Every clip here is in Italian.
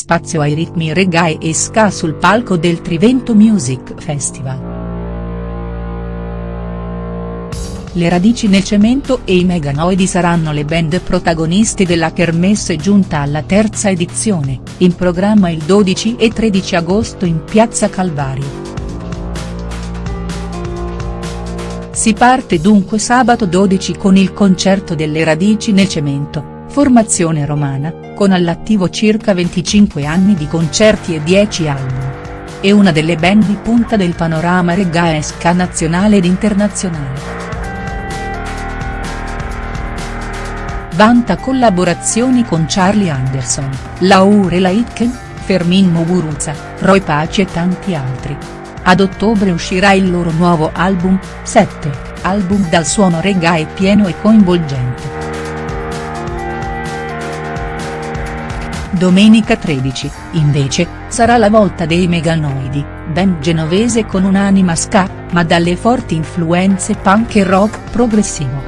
spazio ai ritmi reggae e ska sul palco del Trivento Music Festival. Le radici nel cemento e i Meganoidi saranno le band protagonisti della kermesse giunta alla terza edizione, in programma il 12 e 13 agosto in Piazza Calvario. Si parte dunque sabato 12 con il concerto delle radici nel cemento, formazione romana, con all'attivo circa 25 anni di concerti e 10 album. È una delle band di punta del panorama reggae ska nazionale ed internazionale. Vanta collaborazioni con Charlie Anderson, Laurel Aitken, Fermin Muguruza, Roy Paci e tanti altri. Ad ottobre uscirà il loro nuovo album, 7, album dal suono reggae pieno e coinvolgente. Domenica 13, invece, sarà la volta dei Meganoidi, band genovese con un'anima ska, ma dalle forti influenze punk e rock progressivo.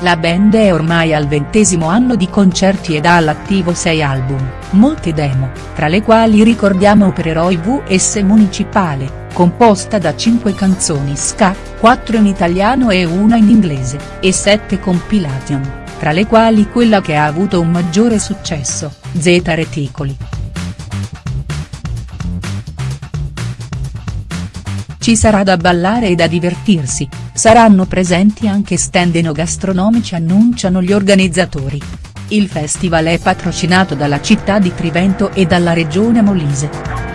La band è ormai al ventesimo anno di concerti ed ha all'attivo sei album, molte demo, tra le quali ricordiamo Opereroi VS Municipale, composta da cinque canzoni ska, quattro in italiano e una in inglese, e sette compilation, tra le quali quella che ha avuto un maggiore successo, Z Reticoli. Ci sarà da ballare e da divertirsi, saranno presenti anche stand enogastronomici annunciano gli organizzatori. Il festival è patrocinato dalla città di Trivento e dalla regione Molise.